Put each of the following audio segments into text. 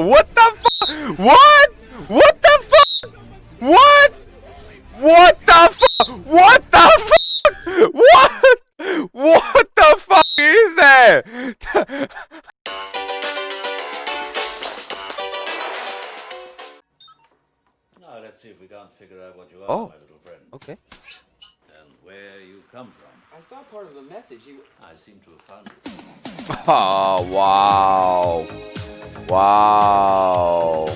what the fuck? What? What the fuck? What? What the fuck? What the fuck? What? What the fuck is that? Now let's see if we can't figure out what you are, Oh. my little friend, okay. and where you come from. I saw part of the message. He, I seem to have found it. Oh, wow. Wow.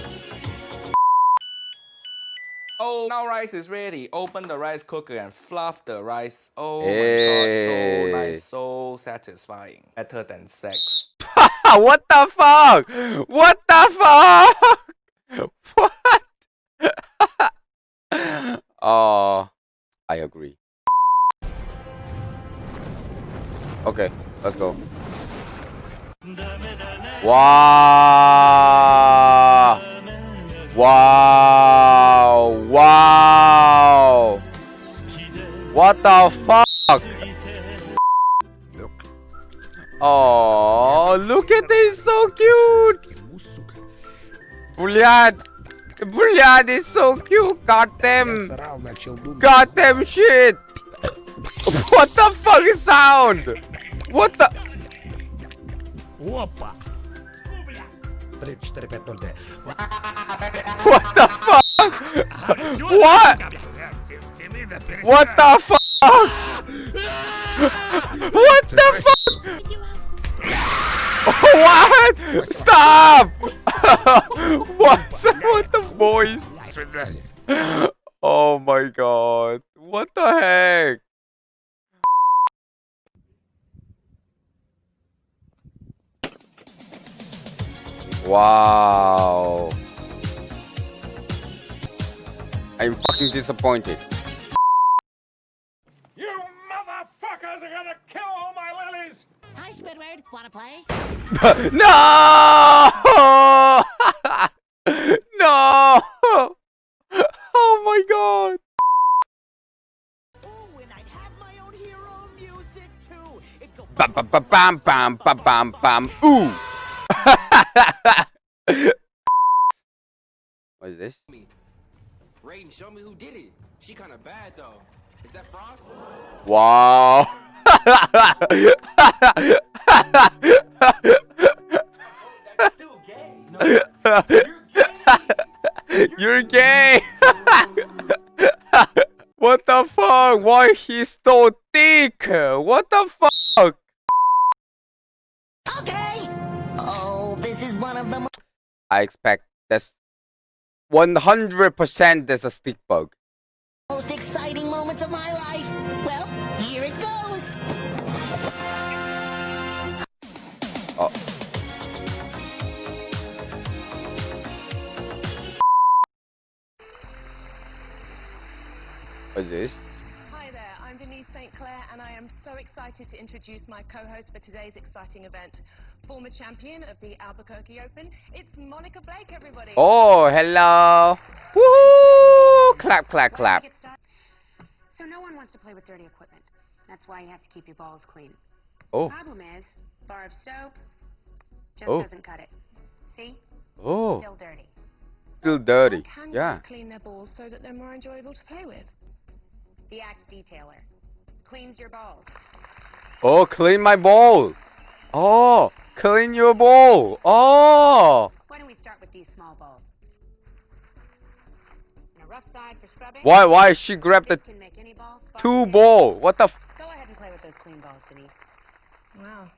oh, now rice is ready. Open the rice cooker and fluff the rice. Oh Hey. my god, so nice, so satisfying. Better than sex. what the fuck? What the fuck? What? oh, I agree. Okay, let's go. Wow! Wow! Wow! What the fuck? Oh, look at this, so cute. Bullion, Bullion is so cute. Goddamn, goddamn shit. What the fuck is sound? What the? Опа! What the fuck? What? What the fuck? What the fuck? What? Stop! What's with the voice? Oh my god. What the heck? Wow. I'm fucking disappointed. You motherfuckers are gonna kill all my lilies! Hi, Squidward. Wanna play? no! no! Oh my god! Ooh, and I'd have my own hero music too. It'd go Bam bam bam bam bam bam bam bam ooh! What is this? Raiden, show me who did it. She kind of bad though. Is that Frost? Wow! You're gay! what the fuck? Why he's so thick? What the fuck? Okay. This one of the I expect that's 100% there's a stick bug. most exciting moments of my life. Well, here it goes. Oh. What is this? St. Clair, and I am so excited to introduce my co host for today's exciting event. Former champion of the Albuquerque Open, it's Monica Blake, everybody. Oh, hello. Woo! Clap, clap, clap. So no one wants to play with dirty equipment. That's why you have to keep your balls clean. Oh, Problem is, bar of soap just Oh. doesn't cut it. See? oh, Still dirty. still dirty. Can Yeah. clean their balls so that they're more enjoyable to play with? The Axe Detailer cleans your balls. Oh, clean my bowl. Oh, clean your bowl. Oh. Why don't we start with these small balls? And a rough side for scrubbing. Why, why she grabbed the This can make any ball spark two clean. ball? What the? F Go ahead and play with those clean balls, Denise. Wow.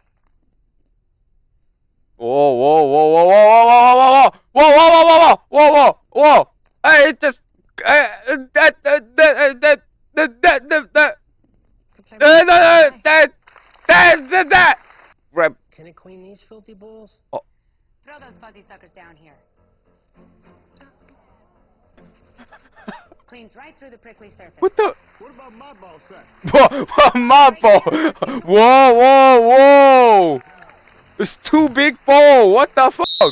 whoa, whoa, whoa, whoa, whoa, whoa, whoa, whoa, whoa, whoa, whoa, whoa, whoa, whoa, whoa. Hey, it just uh, that that that that that that that that Could play that with it. that that that that. Grab. Can it clean these filthy balls? Oh. Throw those fuzzy suckers down here. Cleans right through the prickly surface. What the? What about my ball sack? Whoa, whoa, my ball. Whoa, whoa, whoa. It's too big ball. What the fuck?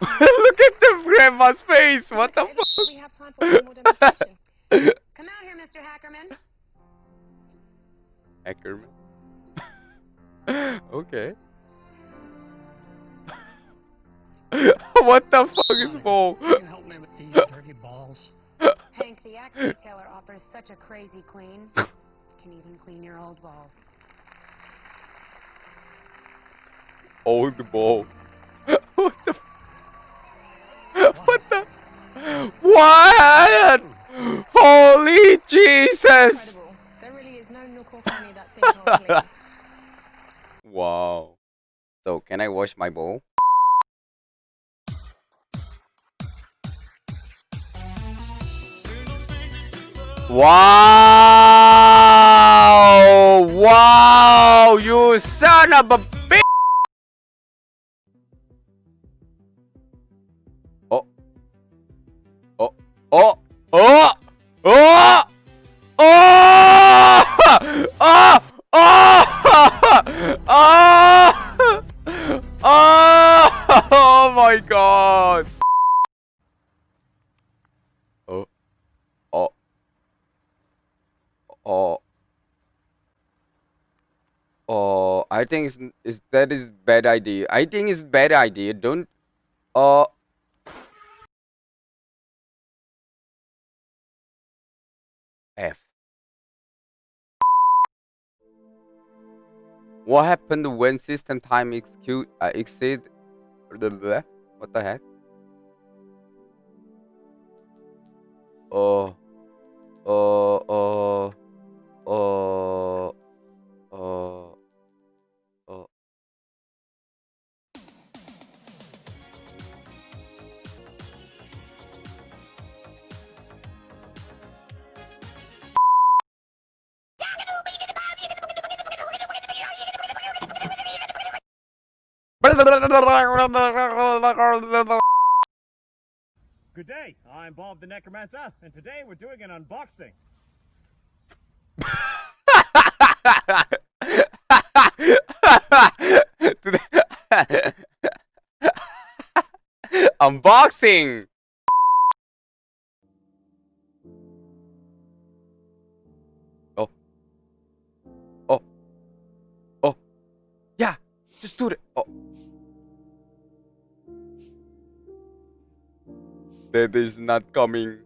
Look at the grandma's face. What the Okay, fuck? We have time for one more demonstration. Come out here, Mr. Hackerman. Ackerman. Okay. what the fuck is ball? Can you help me with these dirty balls? Hank, the axe detailer offers such a crazy clean. Can even clean your old balls. Old ball. what the? f- What the? What? Holy Jesus! Incredible. There really is no nook or cranny that thing can't clean. Wow. So can I wash my bowl? Wow! Wow! You son of a I think it's, it's that is bad idea. I think it's bad idea. Don't. Uh. F. What happened when system time execute uh, exceed the what the heck? Oh, oh, Good day. I'm Bob the Necromancer, and today we're doing an unboxing. Unboxing. That is not coming.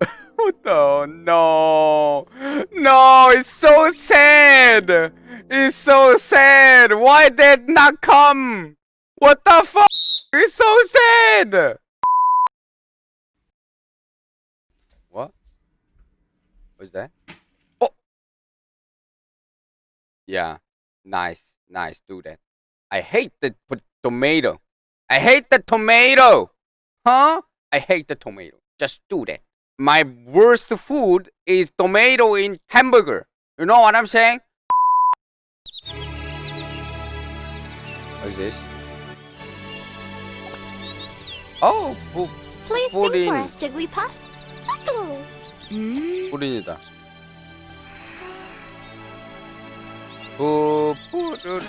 what the? No. No, it's so sad. It's so sad. Why did not come? What the fuck? It's so sad. What? What's that? Oh. Yeah. Nice. Nice. Do that. I hate the tomato. I hate the tomato Huh? I hate the tomato. Just do that. My worst food is tomato in hamburger. You know what I'm saying? What is this? Oh, pu- Please Pudding. sing for us, Jigglypuff. Yuckle. 푸린이다. 푸푸른